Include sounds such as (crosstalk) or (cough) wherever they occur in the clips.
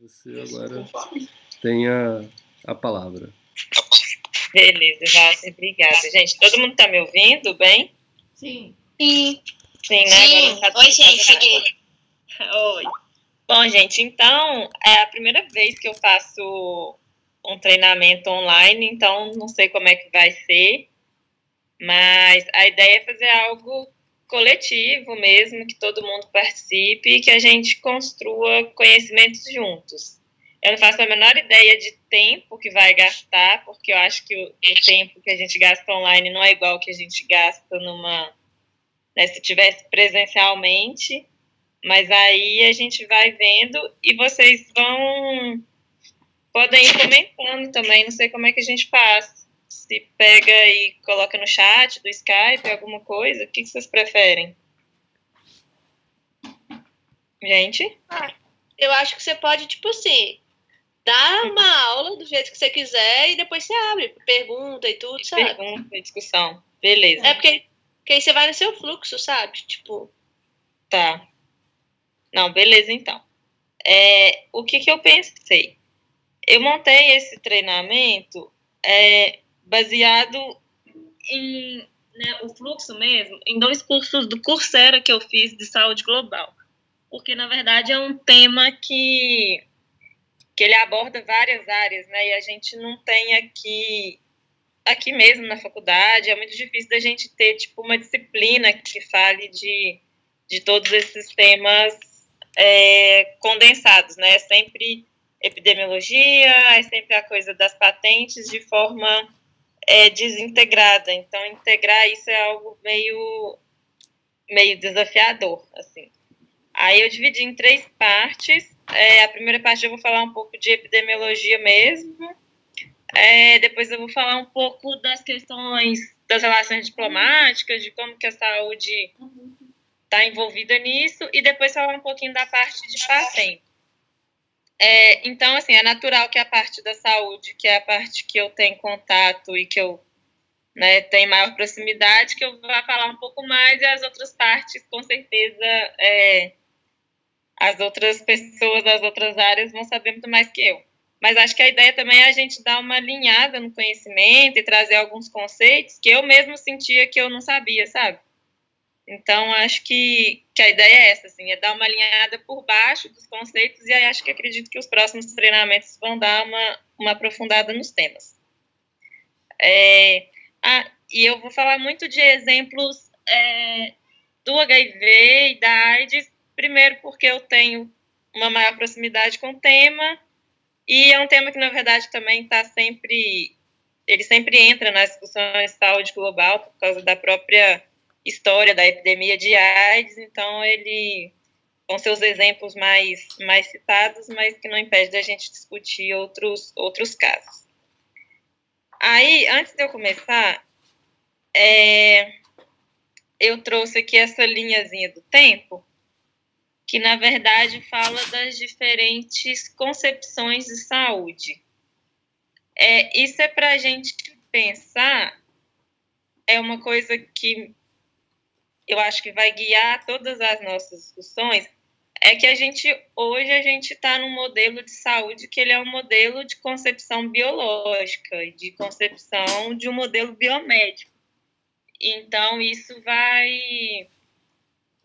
Você agora tem a, a palavra. Beleza, Walter, obrigada. Gente, todo mundo está me ouvindo bem? Sim. Sim. Sim, né? Sim. Tá Oi, gente, cheguei. Oi. Bom, gente, então é a primeira vez que eu faço um treinamento online, então não sei como é que vai ser, mas a ideia é fazer algo coletivo mesmo, que todo mundo participe e que a gente construa conhecimentos juntos. Eu não faço a menor ideia de tempo que vai gastar, porque eu acho que o, o tempo que a gente gasta online não é igual que a gente gasta numa. Né, se tivesse presencialmente. Mas aí a gente vai vendo e vocês vão. Podem ir comentando também, não sei como é que a gente faz. Se pega e coloca no chat do Skype, alguma coisa, o que, que vocês preferem? Gente? Eu acho que você pode, tipo assim, dar uma aula do jeito que você quiser e depois você abre, pergunta e tudo, sabe? Pergunta e discussão. Beleza. É porque, porque aí você vai no seu fluxo, sabe? Tipo, Tá. Não, beleza então. É, o que, que eu pensei? Eu montei esse treinamento é, baseado em né, o fluxo mesmo, em dois cursos do Coursera que eu fiz de saúde global. Porque, na verdade, é um tema que, que ele aborda várias áreas, né? E a gente não tem aqui aqui mesmo na faculdade, é muito difícil da gente ter tipo uma disciplina que fale de, de todos esses temas é, condensados, né? É sempre epidemiologia, é sempre a coisa das patentes de forma é, desintegrada. Então, integrar isso é algo meio, meio desafiador, assim. Aí eu dividi em três partes. É, a primeira parte eu vou falar um pouco de epidemiologia mesmo. É, depois eu vou falar um pouco das questões das relações diplomáticas, de como que a saúde está envolvida nisso, e depois falar um pouquinho da parte de paciente. É, então, assim, é natural que a parte da saúde, que é a parte que eu tenho contato e que eu né, tenho maior proximidade, que eu vá falar um pouco mais, e as outras partes, com certeza, é, as outras pessoas das outras áreas vão saber muito mais que eu. Mas acho que a ideia também é a gente dar uma alinhada no conhecimento e trazer alguns conceitos que eu mesmo sentia que eu não sabia, sabe? Então, acho que, que a ideia é essa, assim, é dar uma alinhada por baixo dos conceitos e aí acho que acredito que os próximos treinamentos vão dar uma, uma aprofundada nos temas. É, ah, e eu vou falar muito de exemplos é, do HIV e da AIDS, primeiro porque eu tenho uma maior proximidade com o tema e é um tema que, na verdade, também está sempre... Ele sempre entra nas discussões de saúde global por causa da própria história da epidemia de AIDS, então ele com seus exemplos mais, mais citados, mas que não impede da gente discutir outros, outros casos. Aí, antes de eu começar, é, eu trouxe aqui essa linhazinha do tempo, que na verdade fala das diferentes concepções de saúde. É, isso é para a gente pensar, é uma coisa que eu acho que vai guiar todas as nossas discussões, é que a gente hoje a gente está num modelo de saúde que ele é um modelo de concepção biológica e de concepção de um modelo biomédico. Então isso vai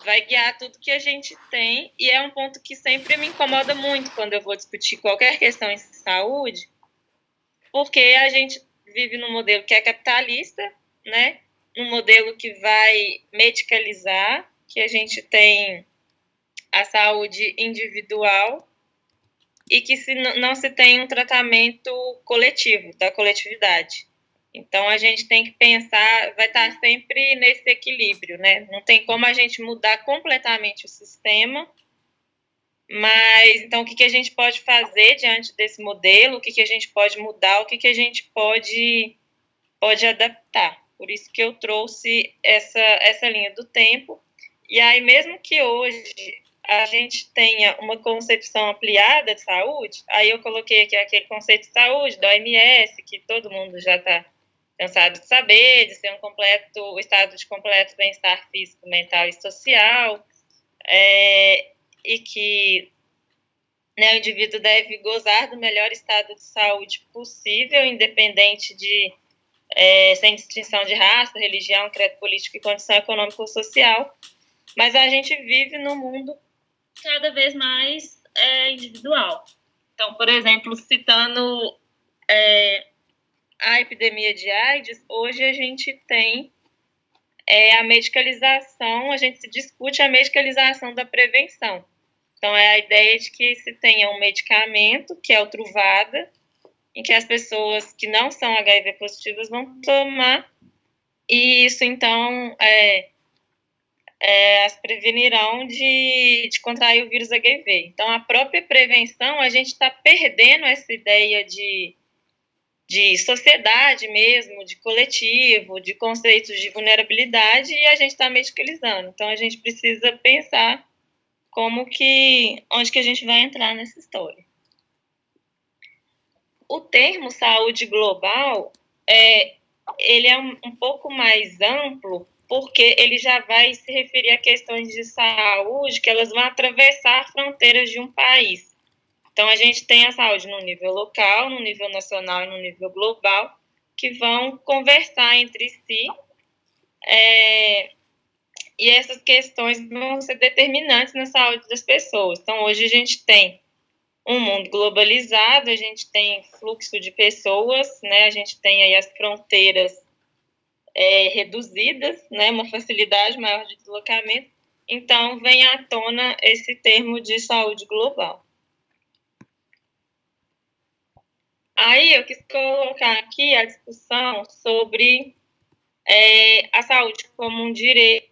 vai guiar tudo que a gente tem e é um ponto que sempre me incomoda muito quando eu vou discutir qualquer questão em saúde, porque a gente vive num modelo que é capitalista, né? Num modelo que vai medicalizar, que a gente tem a saúde individual e que se não se tem um tratamento coletivo, da coletividade. Então a gente tem que pensar, vai estar sempre nesse equilíbrio, né? Não tem como a gente mudar completamente o sistema, mas então o que, que a gente pode fazer diante desse modelo, o que, que a gente pode mudar, o que, que a gente pode, pode adaptar. Por isso que eu trouxe essa, essa linha do tempo. E aí, mesmo que hoje a gente tenha uma concepção ampliada de saúde, aí eu coloquei aqui aquele conceito de saúde da OMS, que todo mundo já está cansado de saber, de ser um completo, estado de completo bem-estar físico, mental e social, é, e que Né, o indivíduo deve gozar do melhor estado de saúde possível, independente de, é, sem distinção de raça, religião, credo político e condição econômica ou social. Mas a gente vive num mundo cada vez mais é, individual. Então, por exemplo, citando é, a epidemia de AIDS, hoje a gente tem é, a medicalização, a gente se discute a medicalização da prevenção. Então, é a ideia de que se tenha um medicamento, que é o Truvada, em que as pessoas que não são HIV positivas vão tomar, e isso, então, é, é, as prevenirão de, de contrair o vírus HIV. Então, a própria prevenção, a gente está perdendo essa ideia de, de sociedade mesmo, de coletivo, de conceitos de vulnerabilidade, e a gente está medicalizando. Então, a gente precisa pensar como que, onde que a gente vai entrar nessa história. O termo saúde global, é, ele é um, um pouco mais amplo, porque ele já vai se referir a questões de saúde que elas vão atravessar fronteiras de um país. Então, a gente tem a saúde no nível local, no nível nacional e no nível global, que vão conversar entre si. É, e essas questões vão ser determinantes na saúde das pessoas. Então, hoje a gente tem um mundo globalizado, a gente tem fluxo de pessoas, né? A gente tem aí as fronteiras é, reduzidas, né, uma facilidade maior de deslocamento. Então, vem à tona esse termo de saúde global. Aí, eu quis colocar aqui a discussão sobre é, a saúde como um direito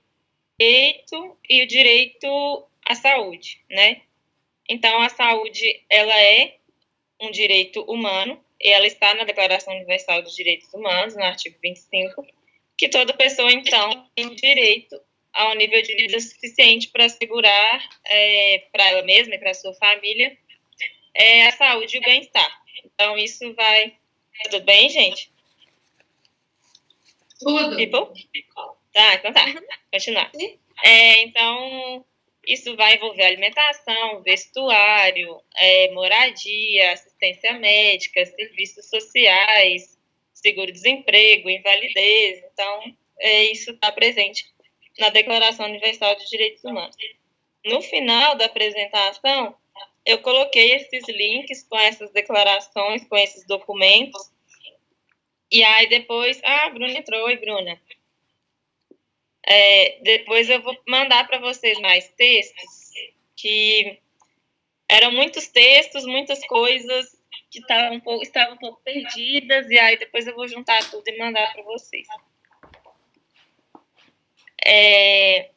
e o direito à saúde, né? Então, a saúde, ela é um direito humano, e ela está na Declaração Universal dos Direitos Humanos, no artigo 25, que toda pessoa, então, tem direito ao nível de vida suficiente para assegurar é, para ela mesma e para sua família é, a saúde e o bem-estar. Então, isso vai. Tudo bem, gente? Tudo. People? Tá, então tá. Continuar. É, então, isso vai envolver alimentação, vestuário, é, moradia, assistência médica, serviços sociais, seguro-desemprego, invalidez. Então, é, isso está presente na Declaração Universal de Direitos Humanos. No final da apresentação, eu coloquei esses links com essas declarações, com esses documentos. E aí depois. Ah, a Bruna entrou. Oi, Bruna. É, depois eu vou mandar para vocês mais textos, que eram muitos textos, muitas coisas que estavam um pouco, estavam um pouco perdidas, e aí depois eu vou juntar tudo e mandar para vocês. É,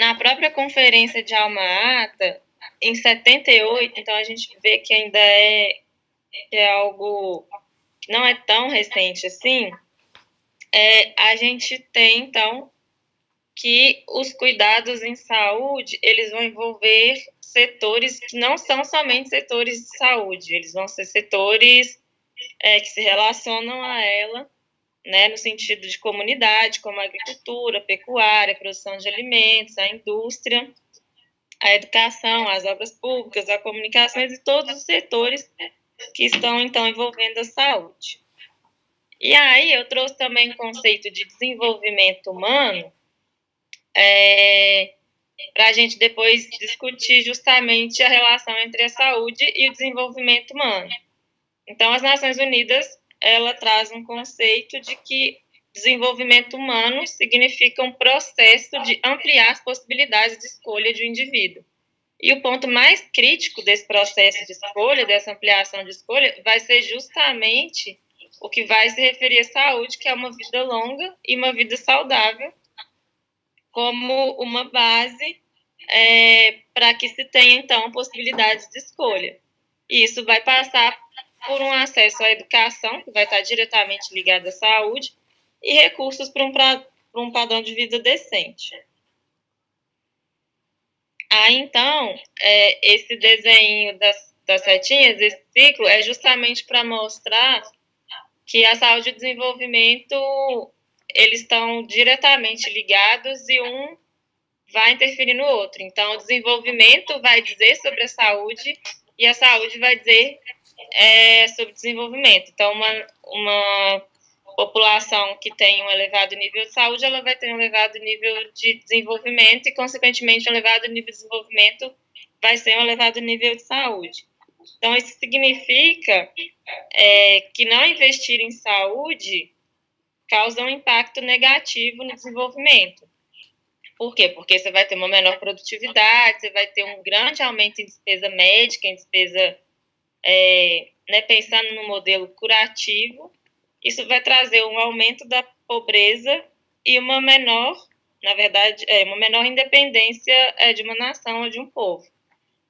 na própria conferência de Alma Ata, em 78, então a gente vê que ainda é, é algo que não é tão recente assim, é, a gente tem, então, que os cuidados em saúde, eles vão envolver setores que não são somente setores de saúde, eles vão ser setores é, que se relacionam a ela, né, no sentido de comunidade, como a agricultura, a pecuária, a produção de alimentos, a indústria, a educação, as obras públicas, a comunicações e todos os setores que estão, então, envolvendo a saúde. E aí eu trouxe também o conceito de desenvolvimento humano, é, para a gente depois discutir justamente a relação entre a saúde e o desenvolvimento humano. Então, as Nações Unidas ela traz um conceito de que desenvolvimento humano significa um processo de ampliar as possibilidades de escolha de um indivíduo. E o ponto mais crítico desse processo de escolha, dessa ampliação de escolha, vai ser justamente o que vai se referir à saúde, que é uma vida longa e uma vida saudável, como uma base é, para que se tenha, então, possibilidades de escolha. E isso vai passar por um acesso à educação, que vai estar diretamente ligado à saúde, e recursos para um, para um padrão de vida decente. Aí, então, é, esse desenho das, das setinhas, esse ciclo, é justamente para mostrar que a saúde e o desenvolvimento eles estão diretamente ligados e um vai interferir no outro. Então, o desenvolvimento vai dizer sobre a saúde e a saúde vai dizer é, sobre desenvolvimento. Então, uma, uma população que tem um elevado nível de saúde, ela vai ter um elevado nível de desenvolvimento e, consequentemente, um elevado nível de desenvolvimento vai ser um elevado nível de saúde. Então, isso significa é, que não investir em saúde causa um impacto negativo no desenvolvimento. Por quê? Porque você vai ter uma menor produtividade, você vai ter um grande aumento em despesa médica, em despesa, é, né, pensando no modelo curativo. Isso vai trazer um aumento da pobreza e uma menor, na verdade, é, uma menor independência é, de uma nação ou de um povo.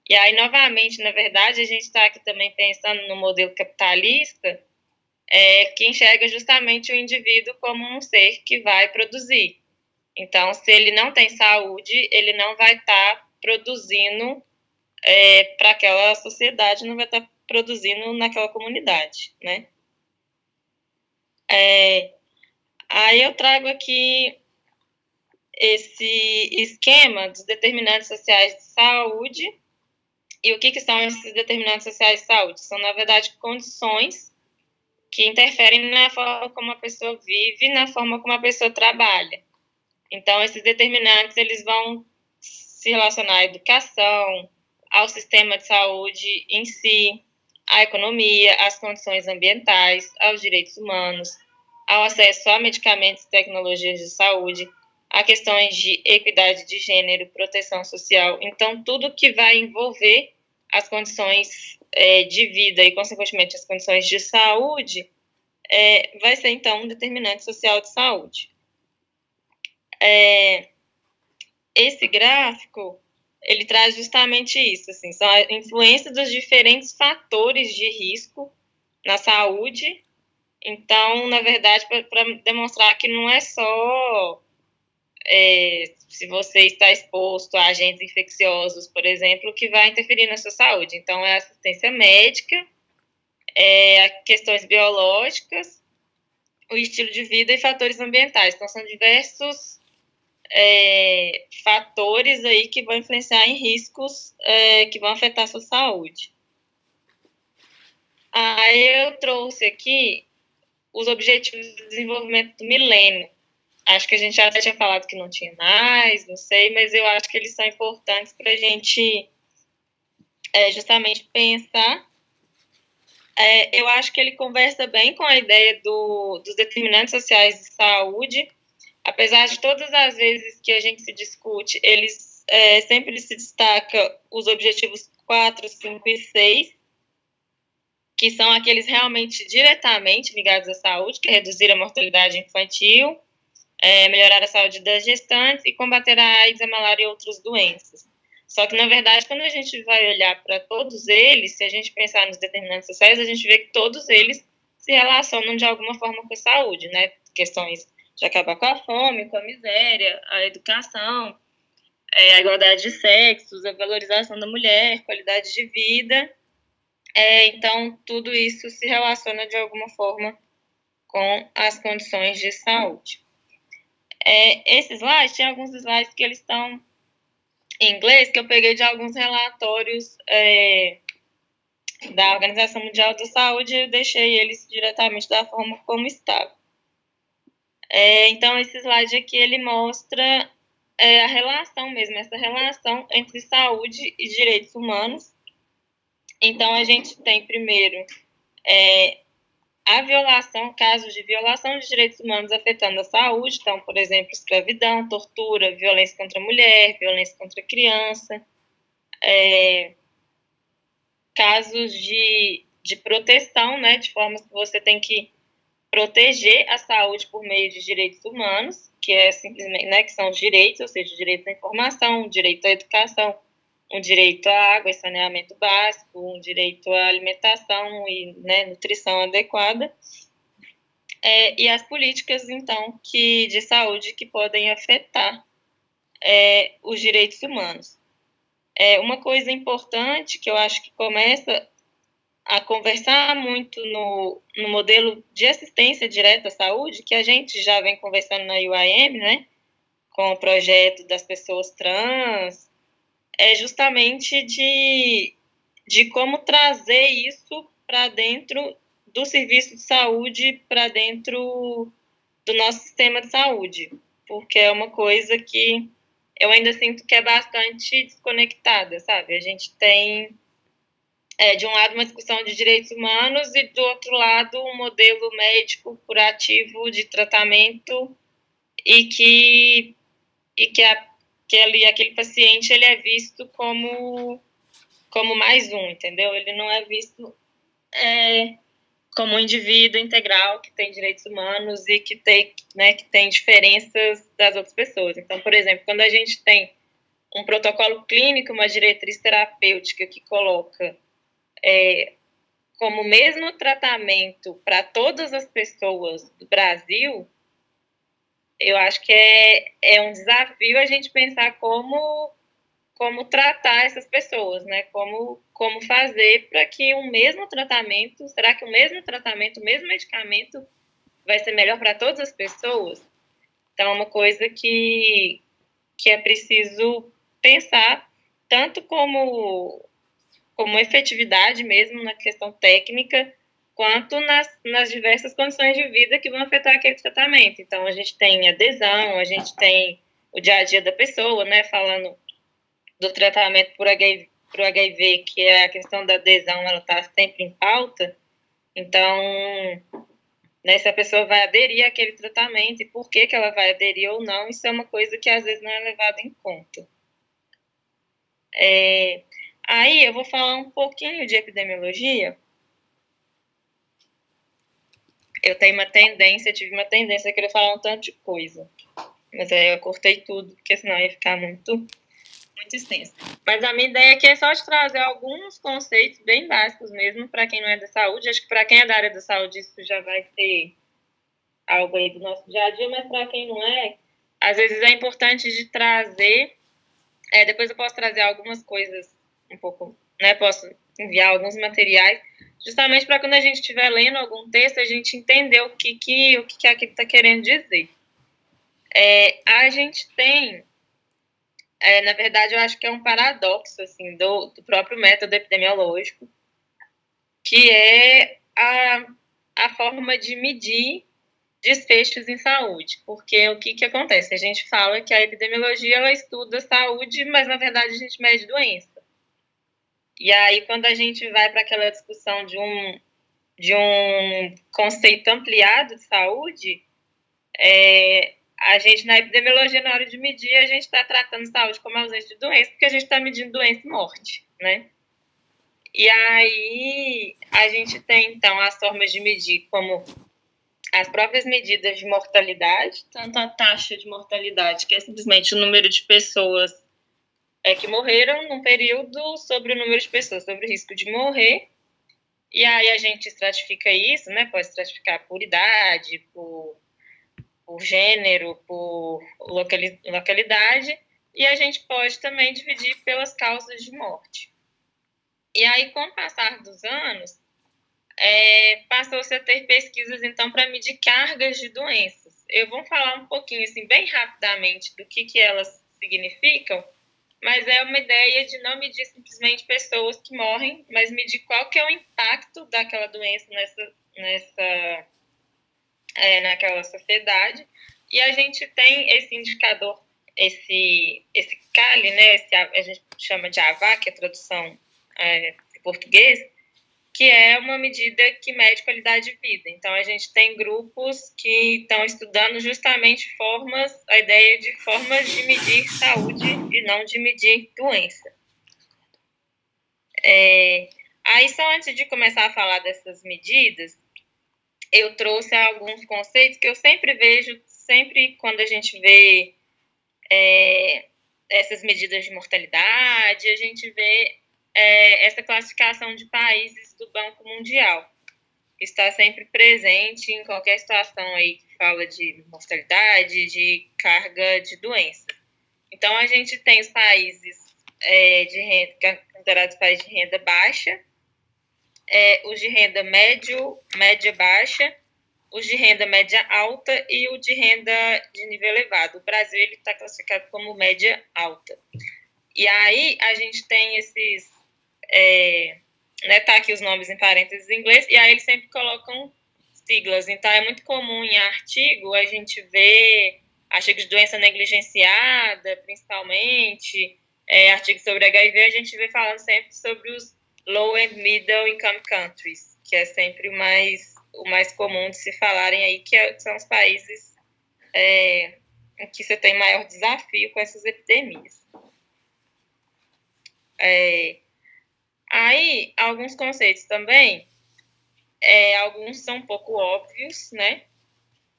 E aí, novamente, na verdade, a gente está aqui também pensando no modelo capitalista, é, que enxerga justamente o indivíduo como um ser que vai produzir. Então, se ele não tem saúde, ele não vai estar tá produzindo é, para aquela sociedade, não vai estar tá produzindo naquela comunidade, né? É, aí eu trago aqui esse esquema dos determinantes sociais de saúde. E o que, que são esses determinantes sociais de saúde? São, na verdade, condições que interferem na forma como a pessoa vive, na forma como a pessoa trabalha. Então, esses determinantes eles vão se relacionar à educação, ao sistema de saúde em si, à economia, às condições ambientais, aos direitos humanos, ao acesso a medicamentos e tecnologias de saúde, a questões de equidade de gênero, proteção social. Então, tudo que vai envolver as condições é, de vida e, consequentemente, as condições de saúde, é, vai ser, então, um determinante social de saúde. É, esse gráfico, ele traz justamente isso, assim, são a influência dos diferentes fatores de risco na saúde. Então, na verdade, para demonstrar que não é só é, se você está exposto a agentes infecciosos, por exemplo, que vai interferir na sua saúde. Então, é assistência médica, é, questões biológicas, o estilo de vida e fatores ambientais. Então, são diversos é, fatores aí que vão influenciar em riscos é, que vão afetar a sua saúde. Aí eu trouxe aqui os objetivos de desenvolvimento do milênio. Acho que a gente já tinha falado que não tinha mais, não sei, mas eu acho que eles são importantes para a gente é, justamente pensar. É, eu acho que ele conversa bem com a ideia do, dos determinantes sociais de saúde, apesar de todas as vezes que a gente se discute, eles é, sempre se destaca os objetivos 4, 5 e 6, que são aqueles realmente diretamente ligados à saúde, que é reduzir a mortalidade infantil, é, melhorar a saúde das gestantes e combater a AIDS, a malária e outras doenças. Só que, na verdade, quando a gente vai olhar para todos eles, se a gente pensar nos determinantes sociais, a gente vê que todos eles se relacionam de alguma forma com a saúde, né? Questões de acabar com a fome, com a miséria, a educação, é, a igualdade de sexos, a valorização da mulher, qualidade de vida. É, então, tudo isso se relaciona de alguma forma com as condições de saúde. É, esses slides, tem alguns slides que eles estão em inglês, que eu peguei de alguns relatórios é, da Organização Mundial da Saúde e deixei eles diretamente da forma como estava. É, então, esse slide aqui, ele mostra é, a relação mesmo, essa relação entre saúde e direitos humanos. Então, a gente tem primeiro é, a violação, casos de violação de direitos humanos afetando a saúde, então, por exemplo, escravidão, tortura, violência contra a mulher, violência contra a criança, é, casos de, de proteção, né, de formas que você tem que proteger a saúde por meio de direitos humanos, que é simplesmente, né, que são os direitos, ou seja, direito à informação, direito à educação, um direito à água e saneamento básico, um direito à alimentação e né, nutrição adequada, é, e as políticas, então, que, de saúde que podem afetar é, os direitos humanos. É, uma coisa importante que eu acho que começa a conversar muito no, no modelo de assistência direta à saúde, que a gente já vem conversando na UIM, né, com o projeto das pessoas trans, é justamente de, de como trazer isso para dentro do serviço de saúde, para dentro do nosso sistema de saúde, porque é uma coisa que eu ainda sinto que é bastante desconectada, sabe? A gente tem, é, de um lado, uma discussão de direitos humanos e, do outro lado, um modelo médico curativo de tratamento e que, e que, a, que ali, aquele paciente ele é visto como, como mais um, entendeu? Ele não é visto é, como um indivíduo integral que tem direitos humanos e que tem, né, que tem diferenças das outras pessoas. Então, por exemplo, quando a gente tem um protocolo clínico, uma diretriz terapêutica que coloca é, como mesmo tratamento para todas as pessoas do Brasil, eu acho que é, é um desafio a gente pensar como como tratar essas pessoas, né? Como, como fazer para que o mesmo tratamento, será que o mesmo tratamento, o mesmo medicamento vai ser melhor para todas as pessoas? Então, é uma coisa que, que é preciso pensar, tanto como, como efetividade mesmo na questão técnica, quanto nas, nas diversas condições de vida que vão afetar aquele tratamento. Então, a gente tem adesão, a gente tem o dia a dia da pessoa, né? Falando do tratamento por HIV, por HIV, que é a questão da adesão, ela está sempre em pauta. Então, né, se a pessoa vai aderir àquele tratamento e por que, que ela vai aderir ou não, isso é uma coisa que às vezes não é levada em conta. É, aí eu vou falar um pouquinho de epidemiologia. Eu tenho uma tendência, tive uma tendência a querer falar um tanto de coisa. Mas aí eu cortei tudo, porque senão ia ficar muito muito extensa. Mas a minha ideia aqui é só de trazer alguns conceitos bem básicos mesmo para quem não é da saúde. Acho que para quem é da área da saúde isso já vai ser algo aí do nosso dia a dia, mas para quem não é, às vezes é importante de trazer. É, depois eu posso trazer algumas coisas um pouco, né? Posso enviar alguns materiais, justamente para quando a gente estiver lendo algum texto, a gente entender o que, que, o que, que aquilo está querendo dizer. É, a gente tem é, na verdade, eu acho que é um paradoxo assim, do, do próprio método epidemiológico, que é a, a forma de medir desfechos em saúde. Porque o que, que acontece? A gente fala que a epidemiologia ela estuda saúde, mas na verdade a gente mede doença. E aí, quando a gente vai para aquela discussão de um, de um conceito ampliado de saúde, é, a gente, na epidemiologia, na hora de medir, a gente está tratando saúde como ausência de doença, porque a gente está medindo doença e morte, né? E aí, a gente tem, então, as formas de medir como as próprias medidas de mortalidade, tanto a taxa de mortalidade, que é simplesmente o número de pessoas é, que morreram num período sobre o número de pessoas, sobre o risco de morrer. E aí a gente estratifica isso, né? Pode estratificar por idade, por por gênero, por localidade, e a gente pode também dividir pelas causas de morte. E aí, com o passar dos anos, é, passou-se a ter pesquisas, então, para medir cargas de doenças. Eu vou falar um pouquinho, assim, bem rapidamente do que, que elas significam, mas é uma ideia de não medir simplesmente pessoas que morrem, mas medir qual que é o impacto daquela doença nessa, nessa é, naquela sociedade. E a gente tem esse indicador, esse, esse CALI, né, esse, a gente chama de AVA, que é a tradução é, em português, que é uma medida que mede qualidade de vida. Então, a gente tem grupos que estão estudando justamente formas, a ideia de formas de medir saúde e não de medir doença. É, aí, só antes de começar a falar dessas medidas, eu trouxe alguns conceitos que eu sempre vejo, sempre quando a gente vê é, essas medidas de mortalidade, a gente vê é, essa classificação de países do Banco Mundial. Está sempre presente em qualquer situação aí que fala de mortalidade, de carga de doença. Então, a gente tem os países é, de renda, considerados países de renda baixa, é, os de renda médio, média baixa os de renda média alta e o de renda de nível elevado. O Brasil está classificado como média alta. E aí a gente tem esses, é, né, tá aqui os nomes em parênteses em inglês, e aí eles sempre colocam siglas. Então é muito comum em artigo a gente ver artigos de doença negligenciada, principalmente, é, artigos sobre HIV, a gente vê falando sempre sobre os low and middle income countries, que é sempre o mais o mais comum de se falarem aí, que é, são os países é, em que você tem maior desafio com essas epidemias. É, aí, alguns conceitos também, é, alguns são um pouco óbvios, né?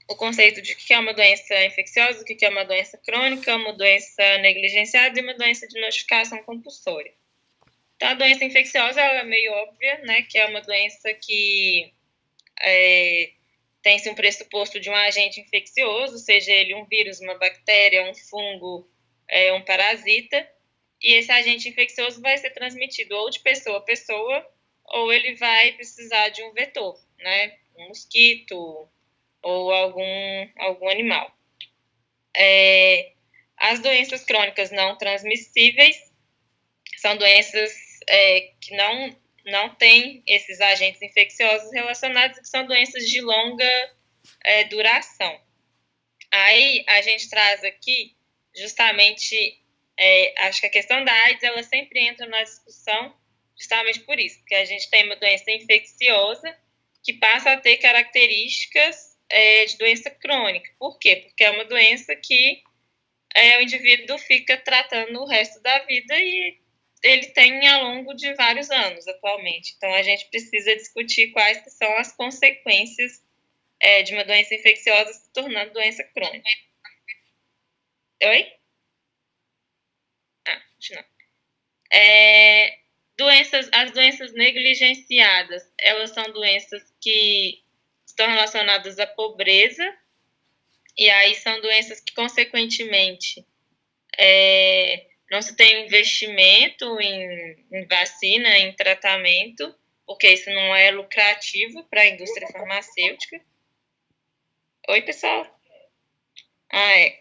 O conceito de que é uma doença infecciosa, o que é uma doença crônica, uma doença negligenciada e uma doença de notificação compulsória. Então, a doença infecciosa é meio óbvia, né? Que é uma doença que é, tem-se um pressuposto de um agente infeccioso, seja ele um vírus, uma bactéria, um fungo, é, um parasita, e esse agente infeccioso vai ser transmitido ou de pessoa a pessoa, ou ele vai precisar de um vetor, né? Um mosquito ou algum, algum animal. É, as doenças crônicas não transmissíveis são doenças é, que não não tem esses agentes infecciosos relacionados, que são doenças de longa é, duração. Aí a gente traz aqui justamente, é, acho que a questão da AIDS ela sempre entra na discussão justamente por isso, porque a gente tem uma doença infecciosa que passa a ter características é, de doença crônica. Por quê? Porque é uma doença que é, o indivíduo fica tratando o resto da vida e ele tem ao longo de vários anos atualmente. Então, a gente precisa discutir quais são as consequências é, de uma doença infecciosa se tornando doença crônica. Oi? Não. É, doenças, as doenças negligenciadas, elas são doenças que estão relacionadas à pobreza, e aí são doenças que, consequentemente, é, não se tem investimento em, em vacina, em tratamento, porque isso não é lucrativo para a indústria farmacêutica. Oi, pessoal. Ah, é.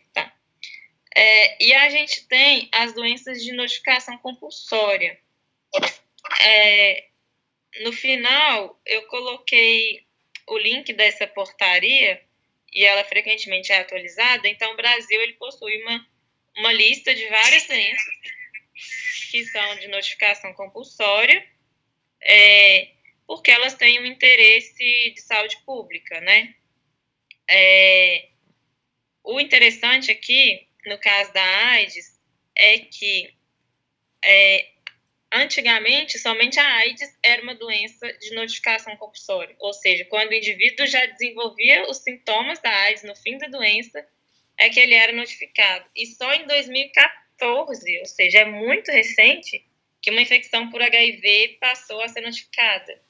É, e a gente tem as doenças de notificação compulsória. É, no final, eu coloquei o link dessa portaria e ela frequentemente é atualizada. Então, o Brasil ele possui uma uma lista de várias doenças que são de notificação compulsória, é, porque elas têm um interesse de saúde pública, né? É, o interessante aqui, no caso da AIDS, é que é, antigamente somente a AIDS era uma doença de notificação compulsória, ou seja, quando o indivíduo já desenvolvia os sintomas da AIDS no fim da doença, é que ele era notificado. E só em 2014, ou seja, é muito recente, que uma infecção por HIV passou a ser notificada.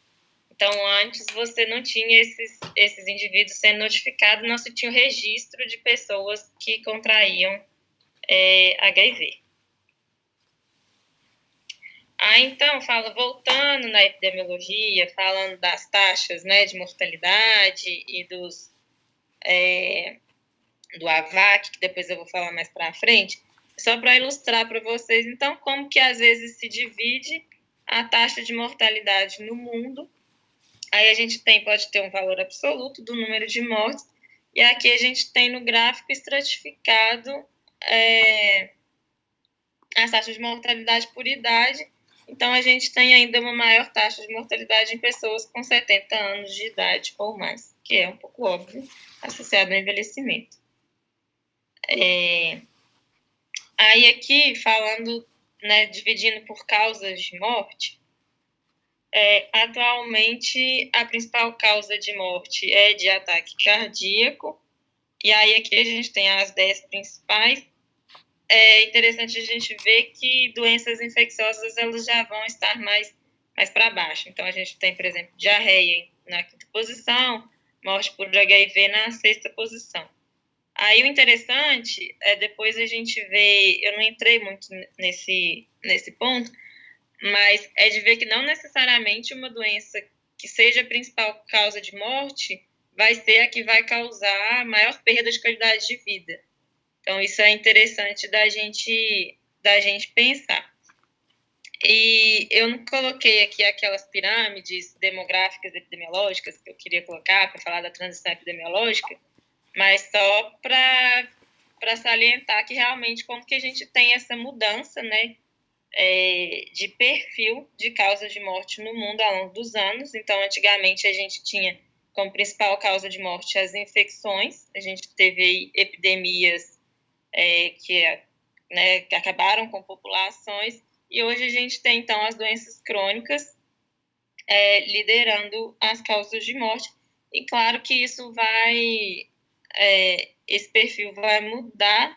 Então, antes você não tinha esses, esses indivíduos sendo notificados, não se tinha o registro de pessoas que contraíam é, HIV. Ah, então, fala, voltando na epidemiologia, falando das taxas né, de mortalidade e dos, é, do AVAC, que depois eu vou falar mais para frente, só para ilustrar para vocês, então, como que às vezes se divide a taxa de mortalidade no mundo. Aí a gente tem, pode ter um valor absoluto do número de mortes, e aqui a gente tem no gráfico estratificado é, as taxas de mortalidade por idade. Então, a gente tem ainda uma maior taxa de mortalidade em pessoas com 70 anos de idade ou mais, que é um pouco óbvio, associado ao envelhecimento. É, aí aqui, falando, né, dividindo por causas de morte, é, atualmente a principal causa de morte é de ataque cardíaco, e aí aqui a gente tem as 10 principais. É interessante a gente ver que doenças infecciosas elas já vão estar mais, mais para baixo. Então a gente tem, por exemplo, diarreia na quinta posição, morte por HIV na sexta posição. Aí o interessante é depois a gente ver, eu não entrei muito nesse, nesse ponto, mas é de ver que não necessariamente uma doença que seja a principal causa de morte vai ser a que vai causar maior perda de qualidade de vida. Então, isso é interessante da gente, da gente pensar. E eu não coloquei aqui aquelas pirâmides demográficas epidemiológicas que eu queria colocar para falar da transição epidemiológica, mas só para salientar que realmente como que a gente tem essa mudança, né, é, de perfil de causas de morte no mundo ao longo dos anos. Então, antigamente a gente tinha como principal causa de morte as infecções, a gente teve epidemias é, que, né, que acabaram com populações e hoje a gente tem, então, as doenças crônicas é, liderando as causas de morte. E claro que isso vai, é, esse perfil vai mudar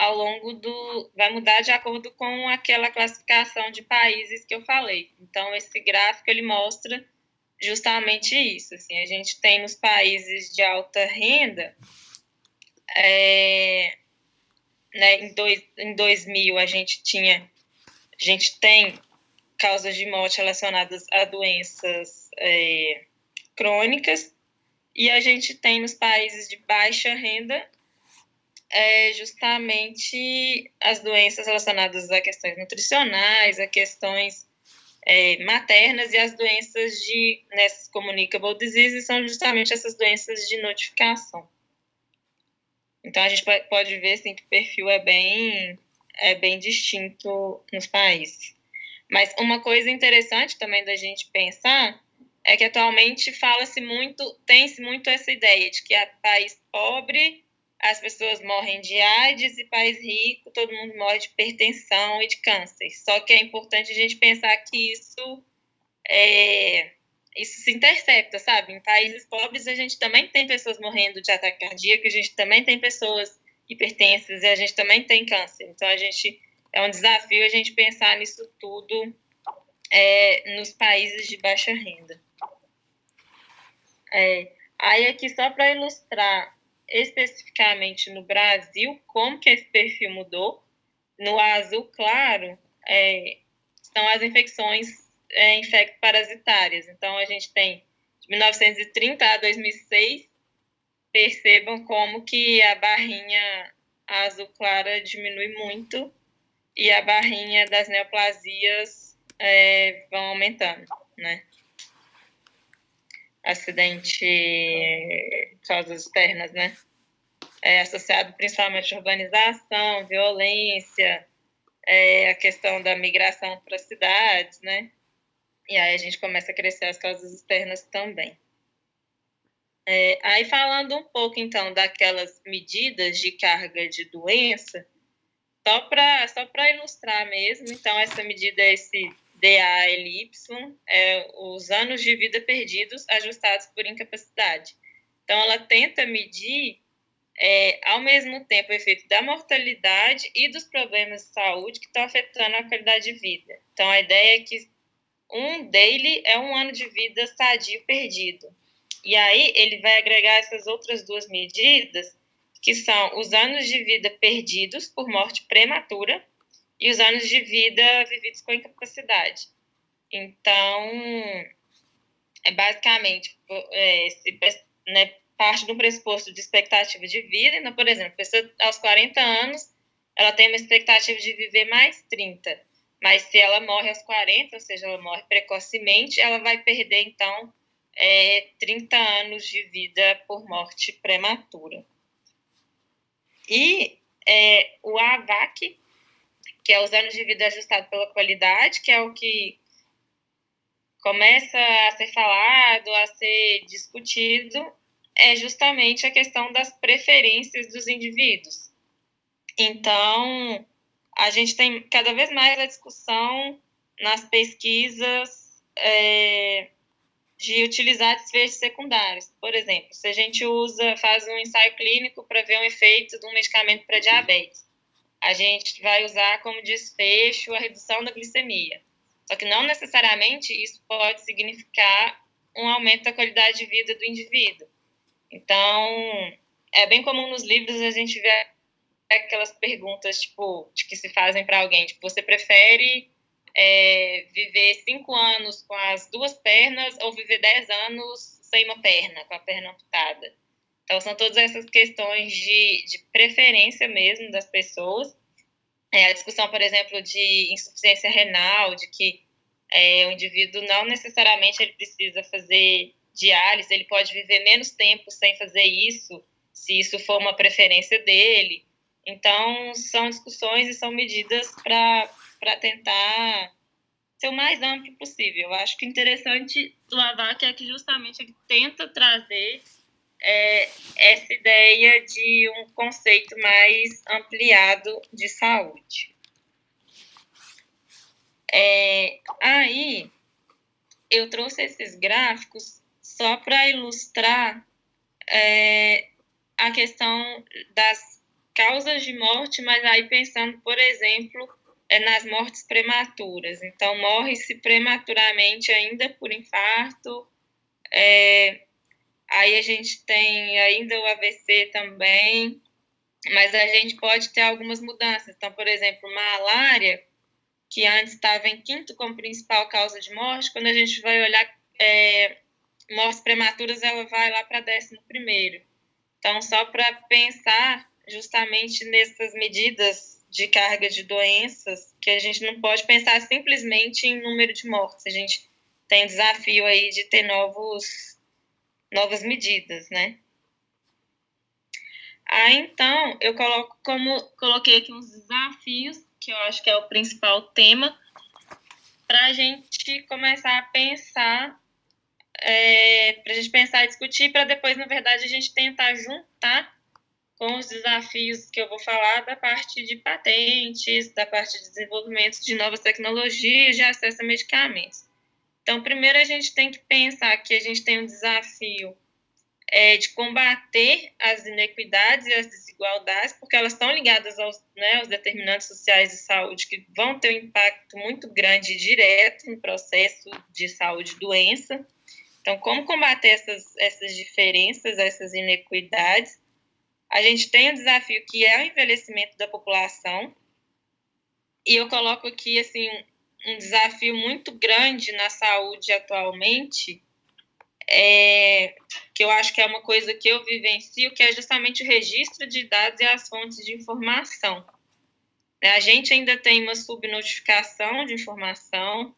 ao longo do, vai mudar de acordo com aquela classificação de países que eu falei. Então, esse gráfico, ele mostra justamente isso. Assim, a gente tem nos países de alta renda, é, né, em, dois, em 2000 a gente tinha a gente tem causas de morte relacionadas a doenças é, crônicas e a gente tem nos países de baixa renda é, justamente as doenças relacionadas a questões nutricionais, a questões é, maternas e as doenças de nessas communicable diseases são justamente essas doenças de notificação. Então a gente pode ver assim, que o perfil é bem é bem distinto nos países. Mas uma coisa interessante também da gente pensar é que atualmente fala-se muito, tem-se muito essa ideia de que a país pobre as pessoas morrem de AIDS e país rico todo mundo morre de hipertensão e de câncer. Só que é importante a gente pensar que isso é, isso se intercepta, sabe? Em países pobres a gente também tem pessoas morrendo de ataque cardíaco, a gente também tem pessoas hipertensas e a gente também tem câncer. Então, a gente é um desafio a gente pensar nisso tudo é, nos países de baixa renda. É, aí, aqui, só para ilustrar especificamente no Brasil, como que esse perfil mudou, no azul claro é, são as infecções é, infecto-parasitárias. Então, a gente tem de 1930 a 2006 percebam como que a barrinha azul clara diminui muito e a barrinha das neoplasias é, vão aumentando, né? Acidente, causas externas, né? É associado principalmente à urbanização, violência, é, a questão da migração para cidades, né? E aí a gente começa a crescer as causas externas também. É, aí falando um pouco então daquelas medidas de carga de doença, só para só ilustrar mesmo, então essa medida é esse DALY, é os anos de vida perdidos ajustados por incapacidade. Então ela tenta medir é, ao mesmo tempo o efeito da mortalidade e dos problemas de saúde que estão afetando a qualidade de vida. Então a ideia é que um daily é um ano de vida sadio perdido. E aí ele vai agregar essas outras duas medidas, que são os anos de vida perdidos por morte prematura e os anos de vida vividos com incapacidade. Então, é basicamente é, esse, né, parte do pressuposto de expectativa de vida. Então, por exemplo, a pessoa aos 40 anos, ela tem uma expectativa de viver mais 30. Mas se ela morre aos 40, ou seja, ela morre precocemente, ela vai perder, então, é, 30 anos de vida por morte prematura. E é, o AVAC, que é os anos de vida ajustado pela qualidade, que é o que começa a ser falado, a ser discutido, é justamente a questão das preferências dos indivíduos. Então, a gente tem cada vez mais a discussão nas pesquisas é, de utilizar desfechos secundários. Por exemplo, se a gente usa, faz um ensaio clínico para ver um efeito de um medicamento para diabetes, a gente vai usar como desfecho a redução da glicemia. Só que não necessariamente isso pode significar um aumento da qualidade de vida do indivíduo. Então, é bem comum nos livros a gente ver aquelas perguntas tipo que se fazem para alguém, tipo, você prefere é, viver cinco anos com as duas pernas ou viver dez anos sem uma perna, com a perna amputada. Então, são todas essas questões de, de preferência mesmo das pessoas. É, a discussão, por exemplo, de insuficiência renal, de que é, o indivíduo não necessariamente ele precisa fazer diálise, ele pode viver menos tempo sem fazer isso, se isso for uma preferência dele. Então, são discussões e são medidas para tentar ser o mais amplo possível. Eu acho que interessante do AVAC é que justamente ele tenta trazer é, essa ideia de um conceito mais ampliado de saúde. É, aí, eu trouxe esses gráficos só para ilustrar é, a questão das causas de morte, mas aí pensando, por exemplo, é nas mortes prematuras. Então, morre-se prematuramente ainda por infarto. É, aí a gente tem ainda o AVC também, mas a gente pode ter algumas mudanças. Então, por exemplo, malária, que antes estava em quinto como principal causa de morte, quando a gente vai olhar é, mortes prematuras, ela vai lá para décimo primeiro. Então, só para pensar justamente nessas medidas de carga de doenças, que a gente não pode pensar simplesmente em número de mortes. A gente tem desafio aí de ter novos, novas medidas, né? Ah, então, eu coloco como coloquei aqui uns desafios que eu acho que é o principal tema, para a gente começar a pensar, é, para a gente pensar e discutir, para depois, na verdade, a gente tentar juntar com os desafios que eu vou falar da parte de patentes, da parte de desenvolvimento de novas tecnologias, de acesso a medicamentos. Então, primeiro a gente tem que pensar que a gente tem um desafio é, de combater as inequidades e as desigualdades, porque elas estão ligadas aos, né, aos determinantes sociais de saúde que vão ter um impacto muito grande e direto no processo de saúde e doença. Então, como combater essas, essas diferenças, essas inequidades? A gente tem um desafio que é o envelhecimento da população, e eu coloco aqui assim um desafio muito grande na saúde atualmente, é, que eu acho que é uma coisa que eu vivencio, que é justamente o registro de dados e as fontes de informação. Né, a gente ainda tem uma subnotificação de informação,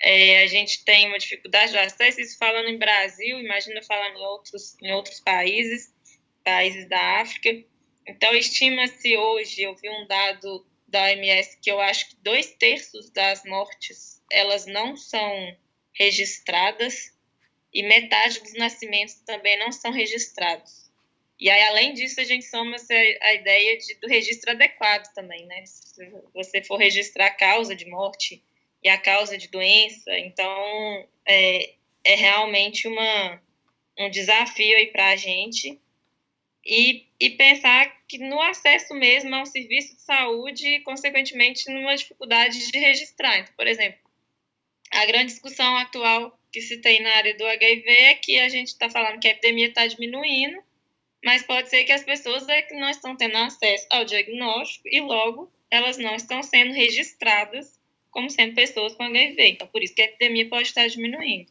é, a gente tem uma dificuldade de acesso, isso falando em Brasil, imagina falando em outros, em outros países, países da África. Então, estima-se hoje, eu vi um dado da OMS que eu acho que dois terços das mortes elas não são registradas e metade dos nascimentos também não são registrados. E aí, além disso, a gente soma a ideia de, do registro adequado também, né? Se você for registrar a causa de morte e a causa de doença, então é, é realmente uma, um desafio aí para a gente. E, e pensar que no acesso mesmo ao serviço de saúde e, consequentemente, numa dificuldade de registrar. Então, por exemplo, a grande discussão atual que se tem na área do HIV é que a gente está falando que a epidemia está diminuindo, mas pode ser que as pessoas é que não estão tendo acesso ao diagnóstico e logo elas não estão sendo registradas como sendo pessoas com HIV. Então, por isso que a epidemia pode estar diminuindo.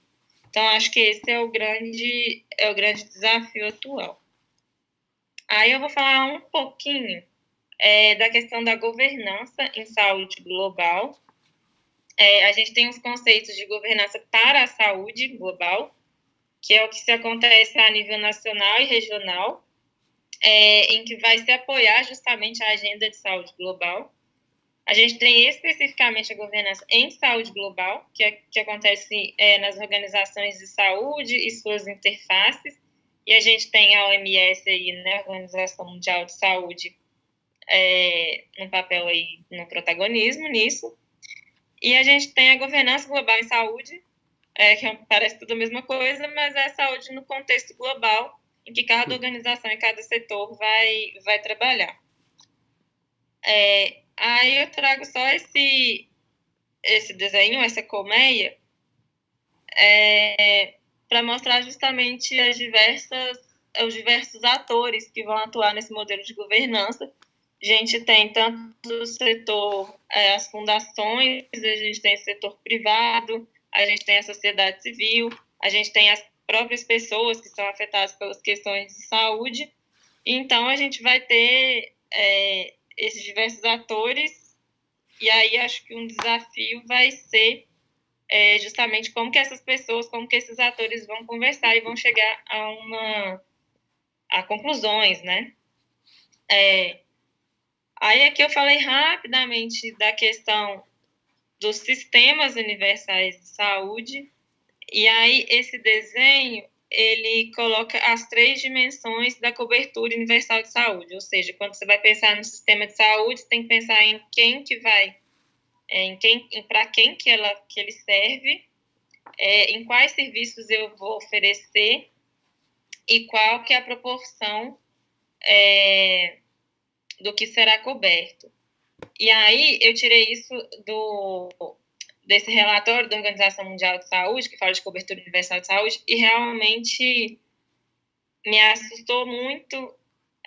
Então, acho que esse é o grande, é o grande desafio atual. Aí eu vou falar um pouquinho é, da questão da governança em saúde global, é, a gente tem os conceitos de governança para a saúde global, que é o que se acontece a nível nacional e regional, é, em que vai se apoiar justamente a agenda de saúde global. A gente tem especificamente a governança em saúde global, que, é, que acontece é, nas organizações de saúde e suas interfaces, e a gente tem a OMS aí, né, Organização Mundial de Saúde, é, no papel aí, no protagonismo nisso. E a gente tem a governança global em saúde, é, que é parece tudo a mesma coisa, mas é saúde no contexto global, em que cada organização e cada setor vai, vai trabalhar. É, aí eu trago só esse, esse desenho, essa colmeia, é, para mostrar justamente as diversas, os diversos atores que vão atuar nesse modelo de governança a gente tem tanto o setor, é, as fundações, a gente tem o setor privado, a gente tem a sociedade civil, a gente tem as próprias pessoas que são afetadas pelas questões de saúde. Então, a gente vai ter é, esses diversos atores, e aí acho que um desafio vai ser é, justamente como que essas pessoas, como que esses atores vão conversar e vão chegar a uma a conclusões, né? É, aí aqui eu falei rapidamente da questão dos sistemas universais de saúde, e aí esse desenho ele coloca as três dimensões da cobertura universal de saúde, ou seja, quando você vai pensar no sistema de saúde, você tem que pensar em quem que vai, é, em quem, para quem que ela que ele serve, é, em quais serviços eu vou oferecer e qual que é a proporção é, do que será coberto. E aí eu tirei isso do desse relatório da Organização Mundial de Saúde, que fala de cobertura universal de saúde, e realmente me assustou muito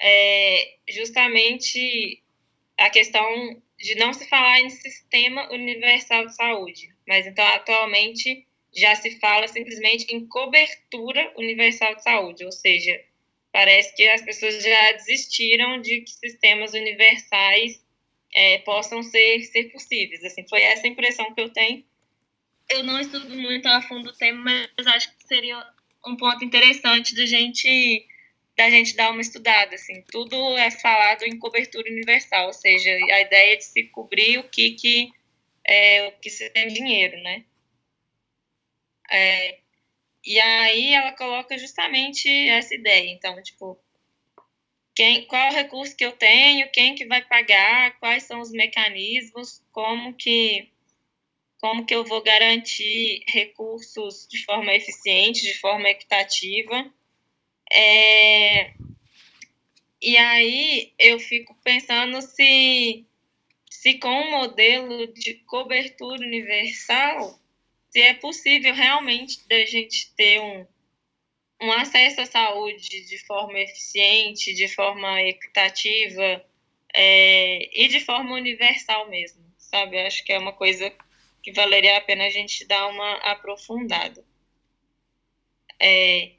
é, justamente a questão de não se falar em sistema universal de saúde, mas então atualmente já se fala simplesmente em cobertura universal de saúde, ou seja, parece que as pessoas já desistiram de que sistemas universais é, possam ser, ser possíveis. Assim, foi essa a impressão que eu tenho. Eu não estudo muito a fundo o tema, mas acho que seria um ponto interessante da gente da gente dar uma estudada, assim, tudo é falado em cobertura universal, ou seja, a ideia de se cobrir o que que é, o que se tem dinheiro, né? É, e aí ela coloca justamente essa ideia, então, tipo, quem, qual é o recurso que eu tenho, quem que vai pagar, quais são os mecanismos, como que como que eu vou garantir recursos de forma eficiente, de forma equitativa. É, e aí eu fico pensando se, se com um modelo de cobertura universal, se é possível realmente da gente ter um, um acesso à saúde de forma eficiente, de forma equitativa é, e de forma universal mesmo, sabe? Acho que é uma coisa que valeria a pena a gente dar uma aprofundada. É,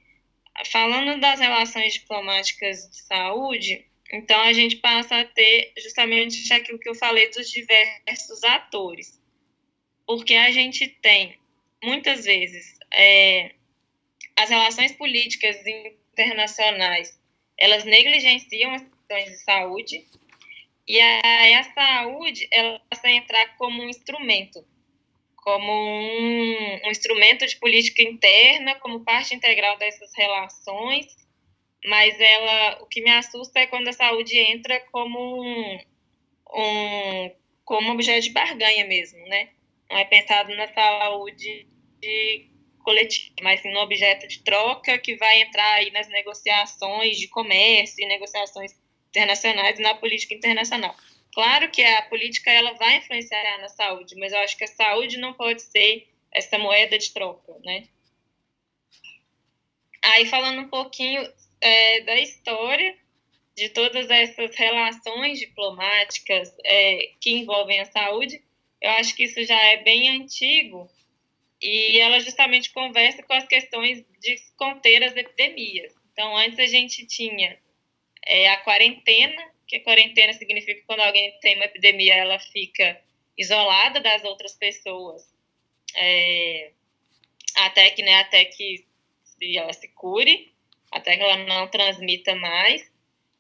falando das relações diplomáticas de saúde, então a gente passa a ter justamente aquilo que eu falei dos diversos atores, porque a gente tem muitas vezes é, as relações políticas internacionais, elas negligenciam as questões de saúde, e a, a saúde, ela passa a entrar como um instrumento, como um, um instrumento de política interna, como parte integral dessas relações, mas ela, o que me assusta é quando a saúde entra como um, um como objeto de barganha mesmo, né? Não é pensado na saúde de coletivo, mas sim no objeto de troca que vai entrar aí nas negociações de comércio e negociações internacionais e na política internacional. Claro que a política ela vai influenciar na saúde, mas eu acho que a saúde não pode ser essa moeda de troca, né? Aí falando um pouquinho é, da história de todas essas relações diplomáticas é, que envolvem a saúde, eu acho que isso já é bem antigo e ela justamente conversa com as questões de conter as epidemias. Então, antes a gente tinha é, a quarentena, que a quarentena significa quando alguém tem uma epidemia, ela fica isolada das outras pessoas é, até que, né, até que ela se cure, até que ela não transmita mais.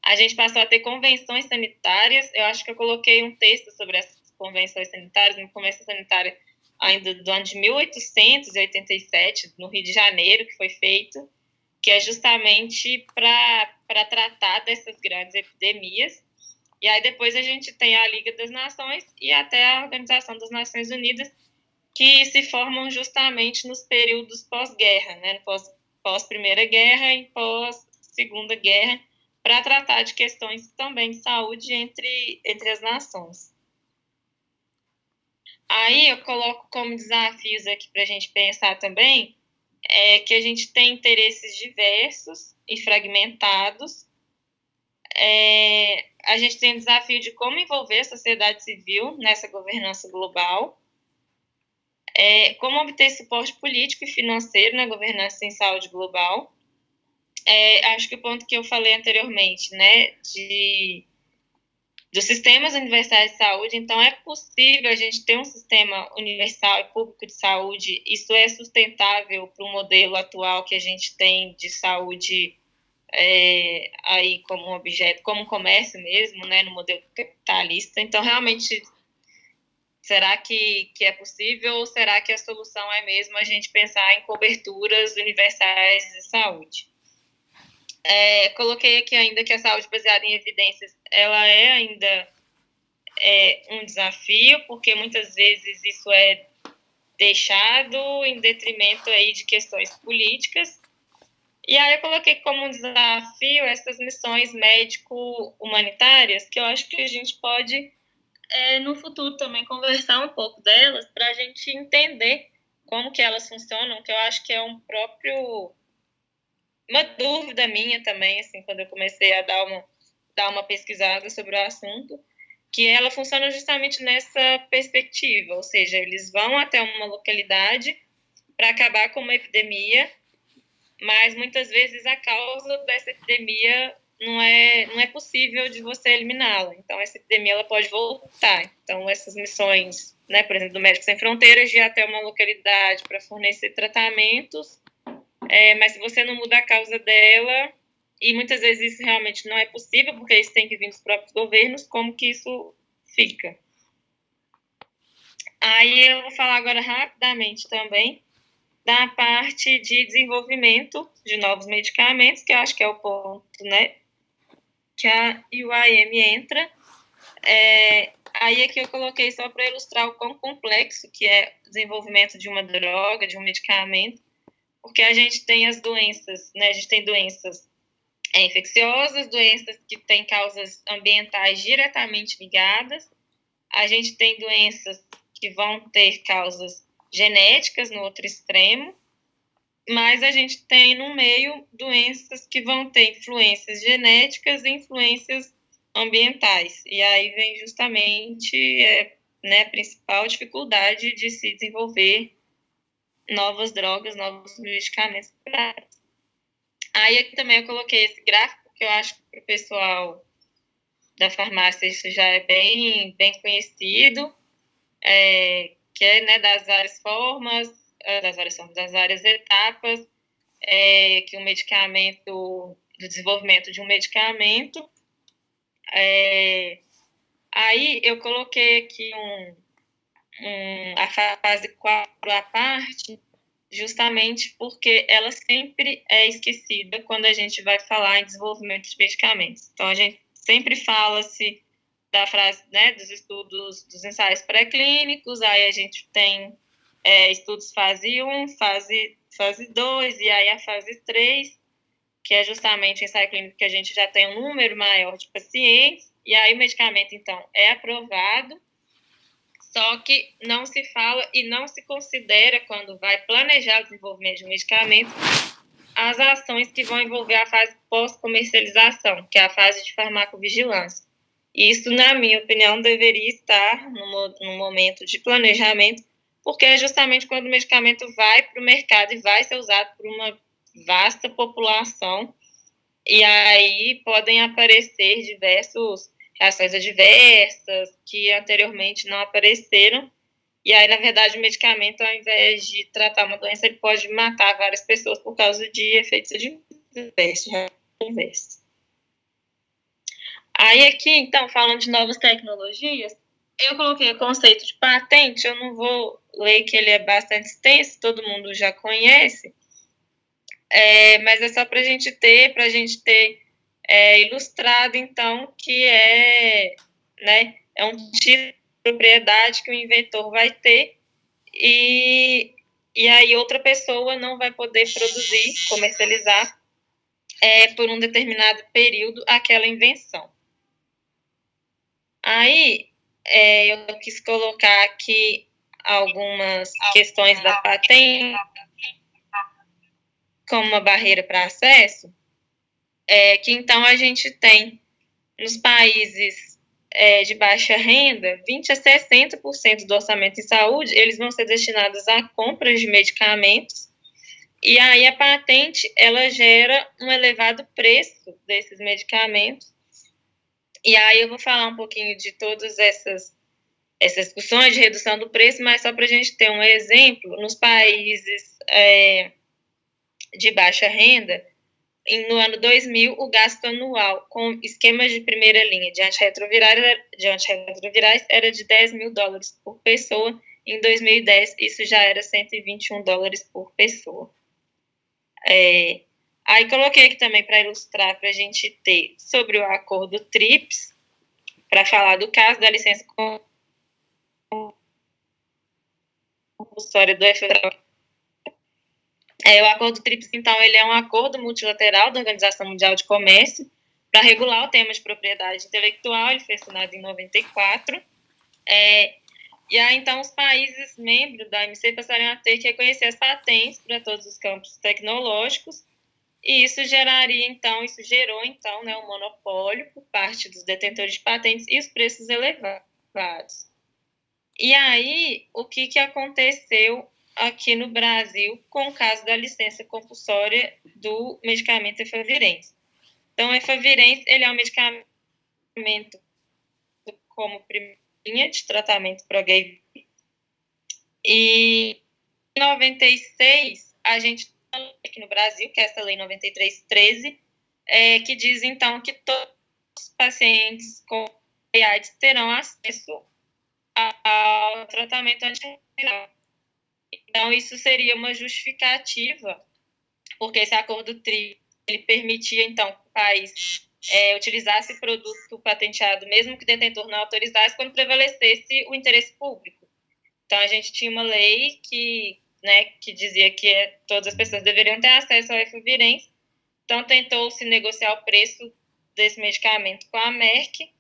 A gente passou a ter convenções sanitárias. Eu acho que eu coloquei um texto sobre essas convenções sanitárias, uma convenção sanitária ainda do ano de 1887, no Rio de Janeiro, que foi feito, que é justamente para tratar dessas grandes epidemias. E aí depois a gente tem a Liga das Nações e até a Organização das Nações Unidas, que se formam justamente nos períodos pós-guerra, né? pós, pós Primeira Guerra e pós Segunda Guerra, para tratar de questões também de saúde entre, entre as nações. Aí eu coloco como desafios aqui para a gente pensar também é que a gente tem interesses diversos e fragmentados. É, a gente tem o desafio de como envolver a sociedade civil nessa governança global. É, como obter suporte político e financeiro na governança em saúde global. É, acho que o ponto que eu falei anteriormente, né, de dos sistemas universais de saúde, então é possível a gente ter um sistema universal e público de saúde, isso é sustentável para o modelo atual que a gente tem de saúde é, aí como objeto, como comércio mesmo, né, no modelo capitalista. Então, realmente, será que, que é possível ou será que a solução é mesmo a gente pensar em coberturas universais de saúde? É, coloquei aqui ainda que a saúde baseada em evidências, ela é ainda é, um desafio, porque muitas vezes isso é deixado em detrimento aí de questões políticas. E aí eu coloquei como um desafio essas missões médico-humanitárias, que eu acho que a gente pode, é, no futuro, também conversar um pouco delas, para a gente entender como que elas funcionam, que eu acho que é um próprio uma dúvida minha também, assim, quando eu comecei a dar uma, dar uma pesquisada sobre o assunto, que ela funciona justamente nessa perspectiva, ou seja, eles vão até uma localidade para acabar com uma epidemia, mas muitas vezes a causa dessa epidemia não é, não é possível de você eliminá-la. Então, essa epidemia ela pode voltar. Então, essas missões, né, por exemplo, do Médicos Sem Fronteiras, de ir até uma localidade para fornecer tratamentos, é, mas se você não muda a causa dela, e muitas vezes isso realmente não é possível, porque isso tem que vir dos próprios governos, como que isso fica? Aí eu vou falar agora rapidamente também da parte de desenvolvimento de novos medicamentos, que eu acho que é o ponto, né, que a UIM entra. É, aí aqui eu coloquei só para ilustrar o quão complexo que é o desenvolvimento de uma droga, de um medicamento, porque a gente tem as doenças, né? A gente tem doenças é, infecciosas, doenças que têm causas ambientais diretamente ligadas, a gente tem doenças que vão ter causas genéticas no outro extremo, mas a gente tem no meio doenças que vão ter influências genéticas e influências ambientais. E aí vem justamente é, né, a principal dificuldade de se desenvolver novas drogas, novos medicamentos Aí aqui também eu coloquei esse gráfico, que eu acho que para o pessoal da farmácia isso já é bem, bem conhecido, é, que é né, das várias formas, é, das várias formas, das várias etapas é, que um medicamento, do desenvolvimento de um medicamento. É, aí eu coloquei aqui um, a fase 4 à parte, justamente porque ela sempre é esquecida quando a gente vai falar em desenvolvimento de medicamentos. Então, a gente sempre fala-se da frase, né, dos estudos, dos ensaios pré-clínicos, aí a gente tem é, estudos fase 1, fase, fase 2, e aí a fase 3, que é justamente o ensaio clínico que a gente já tem um número maior de pacientes, e aí o medicamento, então, é aprovado, só que não se fala e não se considera, quando vai planejar o desenvolvimento de um medicamento, as ações que vão envolver a fase pós-comercialização, que é a fase de farmacovigilância. Isso, na minha opinião, deveria estar no, no momento de planejamento, porque é justamente quando o medicamento vai para o mercado e vai ser usado por uma vasta população, e aí podem aparecer diversos reações adversas que anteriormente não apareceram. E aí, na verdade, o medicamento, ao invés de tratar uma doença, ele pode matar várias pessoas por causa de efeitos adversos. Aí aqui, então, falando de novas tecnologias, eu coloquei o conceito de patente, eu não vou ler que ele é bastante extenso, todo mundo já conhece, é, mas é só para a gente ter, para a gente ter é, ilustrado, então, que é, né, é um título de propriedade que o inventor vai ter e, e aí outra pessoa não vai poder produzir, comercializar é, por um determinado período aquela invenção. Aí é, eu quis colocar aqui algumas questões da patente como uma barreira para acesso, é, que então a gente tem nos países é, de baixa renda, 20 a 60% do orçamento em saúde, eles vão ser destinados a compras de medicamentos. E aí a patente, ela gera um elevado preço desses medicamentos. E aí eu vou falar um pouquinho de todas essas essas discussões de redução do preço, mas só para a gente ter um exemplo, nos países é, de baixa renda, no ano 2000, o gasto anual com esquemas de primeira linha de antirretrovirais, de antirretrovirais era de 10 mil dólares por pessoa. Em 2010, isso já era 121 dólares por pessoa. É, aí coloquei aqui também para ilustrar, para a gente ter sobre o acordo TRIPS, para falar do caso da licença compulsória do FEDERAL é, o acordo TRIPS, então, ele é um acordo multilateral da Organização Mundial de Comércio para regular o tema de propriedade intelectual, ele foi assinado em 94. É, e aí, então, os países membros da OMC passariam a ter que reconhecer as patentes para todos os campos tecnológicos, e isso geraria, então, isso gerou, então, né, um monopólio por parte dos detentores de patentes e os preços elevados. E aí, o que, que aconteceu aqui no Brasil com o caso da licença compulsória do medicamento efavirense. Então, o efavirense, ele é um medicamento como primeira linha de tratamento para HIV. E em 96, a gente aqui no Brasil, que é essa lei 9313, é, que diz então que todos os pacientes com AIDS terão acesso ao tratamento antirretroviral então, isso seria uma justificativa, porque esse acordo TRI ele permitia, então, que o país é, utilizasse produto patenteado, mesmo que o detentor não autorizasse, quando prevalecesse o interesse público. Então, a gente tinha uma lei que, né, que dizia que todas as pessoas deveriam ter acesso ao efavirense, então tentou-se negociar o preço desse medicamento com a Merck,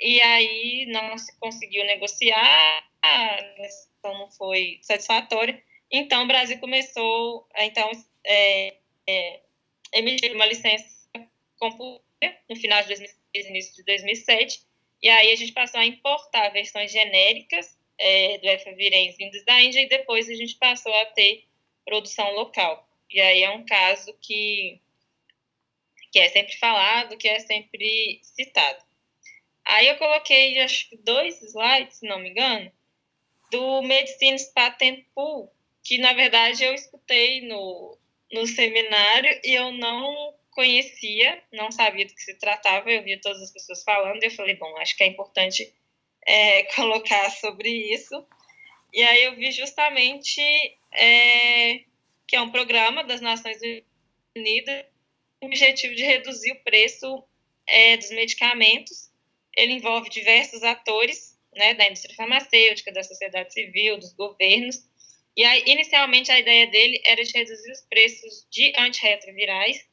e aí não se conseguiu negociar, então não foi satisfatória. Então, o Brasil começou a então, é, é, emitir uma licença compulsória no final de 2006, início de 2007, e aí a gente passou a importar versões genéricas é, do efavirenz vindos da Índia, e depois a gente passou a ter produção local. E aí é um caso que, que é sempre falado, que é sempre citado. Aí eu coloquei, acho que dois slides, se não me engano, do Medicines Patent Pool, que na verdade eu escutei no, no seminário e eu não conhecia, não sabia do que se tratava, eu via todas as pessoas falando e eu falei, bom, acho que é importante é, (laughs) colocar sobre isso. E aí eu vi justamente é, que é um programa das Nações Unidas com o objetivo de reduzir o preço é, dos medicamentos. Ele envolve diversos atores né, da indústria farmacêutica, da sociedade civil, dos governos. E aí, inicialmente, a ideia dele era de reduzir os preços de antirretrovirais,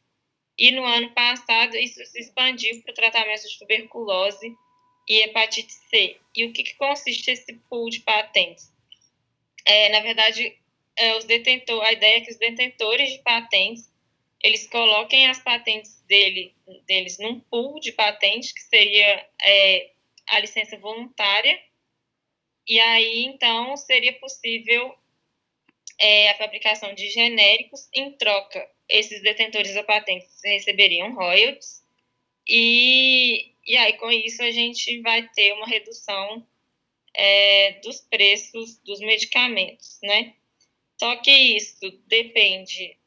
e no ano passado isso se expandiu para o tratamento de tuberculose e hepatite C. E o que, que consiste esse pool de patentes? É, na verdade, é, os detentor, a ideia é que os detentores de patentes eles coloquem as patentes dele, deles num pool de patentes, que seria é, a licença voluntária, e aí então seria possível é, a fabricação de genéricos, em troca, esses detentores da patente receberiam royalties, e, e aí com isso a gente vai ter uma redução é, dos preços dos medicamentos, né? Só que isso depende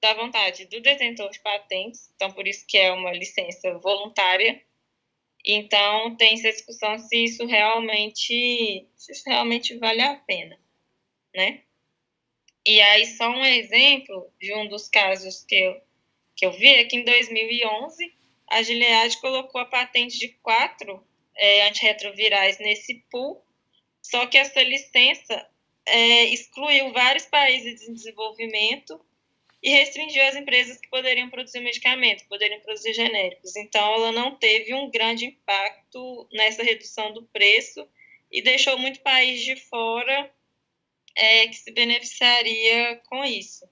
da vontade do detentor de patentes, então por isso que é uma licença voluntária, então, tem essa discussão se isso realmente, se isso realmente vale a pena, né? E aí, só um exemplo de um dos casos que eu, que eu vi é que em 2011, a Gilead colocou a patente de quatro é, antirretrovirais nesse pool, só que essa licença é, excluiu vários países em desenvolvimento e restringiu as empresas que poderiam produzir medicamentos, poderiam produzir genéricos. Então, ela não teve um grande impacto nessa redução do preço e deixou muito país de fora é, que se beneficiaria com isso.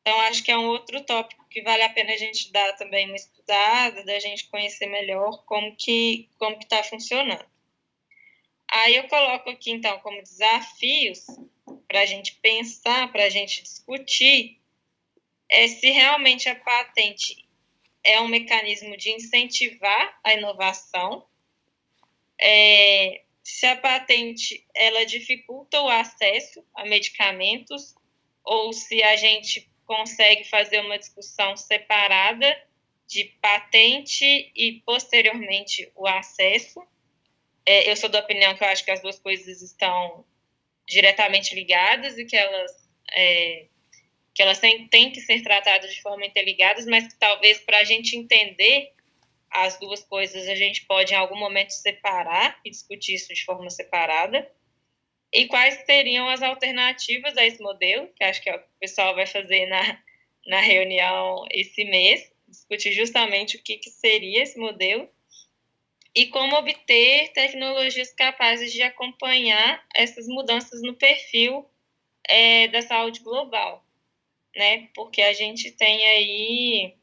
Então, acho que é um outro tópico que vale a pena a gente dar também uma estudada, da gente conhecer melhor como que como está funcionando. Aí eu coloco aqui, então, como desafios para a gente pensar, para a gente discutir, é se realmente a patente é um mecanismo de incentivar a inovação, é, se a patente ela dificulta o acesso a medicamentos ou se a gente consegue fazer uma discussão separada de patente e posteriormente o acesso. É, eu sou da opinião que eu acho que as duas coisas estão diretamente ligadas e que elas é, que elas têm, têm que ser tratadas de forma interligadas, mas que talvez para a gente entender as duas coisas a gente pode em algum momento separar e discutir isso de forma separada. E quais seriam as alternativas a esse modelo, que acho que é o que o pessoal vai fazer na, na reunião esse mês, discutir justamente o que, que seria esse modelo e como obter tecnologias capazes de acompanhar essas mudanças no perfil é, da saúde global, né? Porque a gente tem aí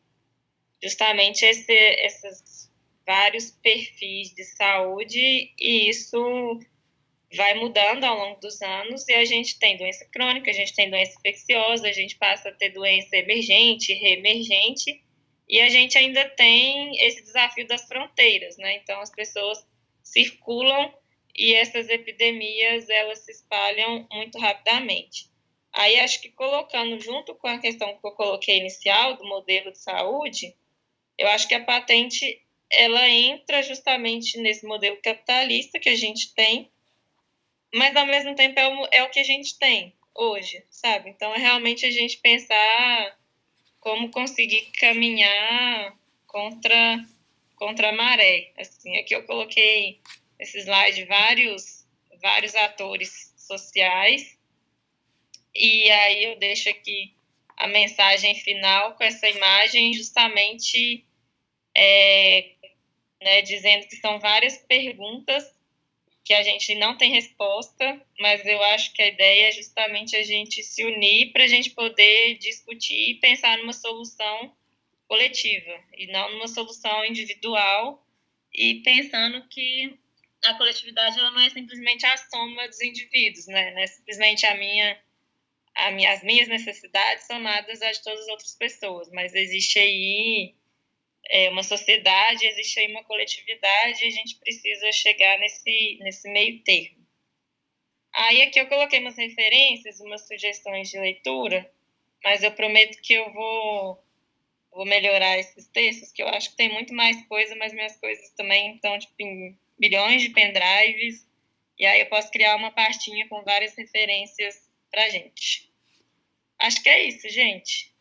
justamente esse, esses vários perfis de saúde e isso vai mudando ao longo dos anos e a gente tem doença crônica, a gente tem doença infecciosa, a gente passa a ter doença emergente, reemergente e a gente ainda tem esse desafio das fronteiras, né? Então as pessoas circulam e essas epidemias elas se espalham muito rapidamente. Aí acho que colocando junto com a questão que eu coloquei inicial do modelo de saúde, eu acho que a patente ela entra justamente nesse modelo capitalista que a gente tem, mas ao mesmo tempo é o, é o que a gente tem hoje, sabe? Então é realmente a gente pensar como conseguir caminhar contra contra a maré. Assim, aqui eu coloquei esse slide vários vários atores sociais e aí eu deixo aqui a mensagem final com essa imagem justamente é, né, dizendo que são várias perguntas que a gente não tem resposta, mas eu acho que a ideia é justamente a gente se unir para a gente poder discutir e pensar numa solução coletiva e não numa solução individual e pensando que a coletividade ela não é simplesmente a soma dos indivíduos, né? Não é simplesmente a minha, minha, as minhas necessidades somadas às de todas as outras pessoas, mas existe aí é, uma sociedade, existe aí uma coletividade e a gente precisa chegar nesse, nesse meio termo. Aí aqui eu coloquei umas referências, umas sugestões de leitura, mas eu prometo que eu vou, vou melhorar esses textos, que eu acho que tem muito mais coisa, mas minhas coisas também estão tipo, em milhões de pendrives, e aí eu posso criar uma pastinha com várias referências para gente. Acho que é isso, gente.